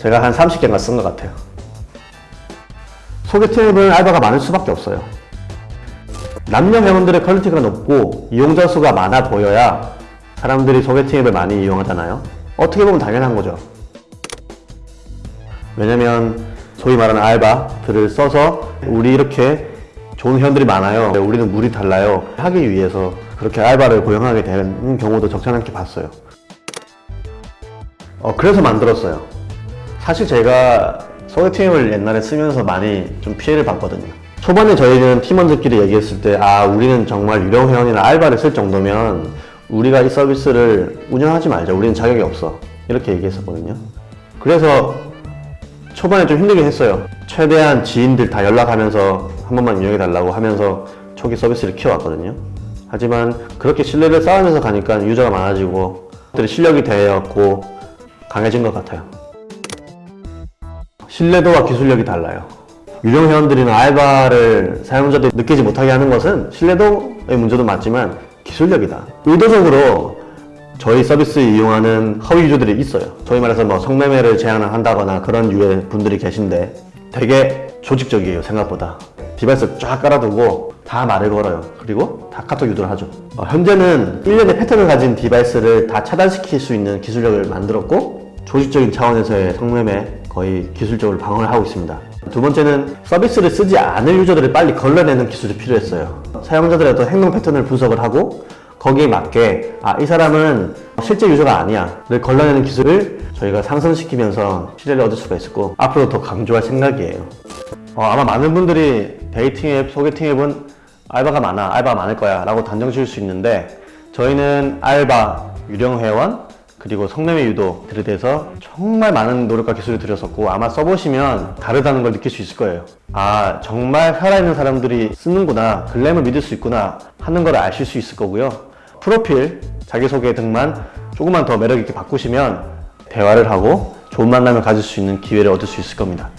제가 한 30개가 쓴 것 같아요. 소개팅앱은 알바가 많을 수밖에 없어요. 남녀 회원들의 quality가 높고 이용자 수가 많아 보여야 사람들이 소개팅 앱을 많이 이용하잖아요. 어떻게 보면 당연한 거죠. 왜냐면 소위 말하는 알바들을 써서 우리 이렇게 좋은 회원들이 많아요. 우리는 물이 달라요. 하기 위해서 그렇게 알바를 고용하게 되는 경우도 적지 않게 봤어요. 어, 그래서 만들었어요. 사실 제가 소개팅앱을 옛날에 쓰면서 많이 좀 피해를 봤거든요. 초반에 저희는 팀원들끼리 얘기했을 때, 아, 우리는 정말 유령 회원이나 알바를 쓸 정도면 우리가 이 서비스를 운영하지 말자. 우리는 자격이 없어. 이렇게 얘기했었거든요. 그래서 초반에 좀 힘들긴 했어요. 최대한 지인들 다 연락하면서 한 번만 이용해달라고 하면서 초기 서비스를 키워왔거든요. 하지만 그렇게 신뢰를 쌓으면서 가니까 유저가 많아지고 실력이 되었고 강해진 것 같아요. 신뢰도와 기술력이 달라요. 유령 회원들이나 알바를 사용자들이 느끼지 못하게 하는 것은 신뢰도의 문제도 맞지만 기술력이다. 의도적으로 저희 서비스 이용하는 허위 user들이 있어요. 쉽게 말해서 뭐 성매매를 제안을 한다거나 그런 유의 분들이 계신데 되게 조직적이에요, 생각보다. device 쫙 깔아두고 다 말을 걸어요. 그리고 다 카톡 유도를 하죠. 어, 현재는 일련의 패턴을 가진 device를 다 차단시킬 수 있는 기술력을 만들었고 조직적인 차원에서의 성매매 거의 기술적으로 방어를 하고 있습니다. 두 번째는 서비스를 쓰지 않을 user들을 빨리 걸러내는 기술이 필요했어요. 사용자들의 어떤 행동 패턴을 분석을 하고 거기에 맞게 아 이 사람은 실제 user가 아니야 를 걸러내는 기술을 저희가 상승시키면서 신뢰를 얻을 수가 있었고 앞으로 더 강조할 생각이에요. 어, 아마 많은 분들이 dating 앱, 소개팅 앱은 알바가 많아, 알바 많을 거야 라고 단정 지을 수 있는데 저희는 알바, 유령 회원, 그리고 성매매 유도들에 대해서 정말 많은 노력과 기술을 들였었고 아마 써보시면 다르다는 걸 느낄 수 있을 거예요. 아 정말 살아있는 사람들이 쓰는구나 글램을 믿을 수 있구나 하는 걸 아실 수 있을 거고요. 프로필, 자기소개 등만 조금만 더 매력있게 바꾸시면 대화를 하고 좋은 만남을 가질 수 있는 기회를 얻을 수 있을 겁니다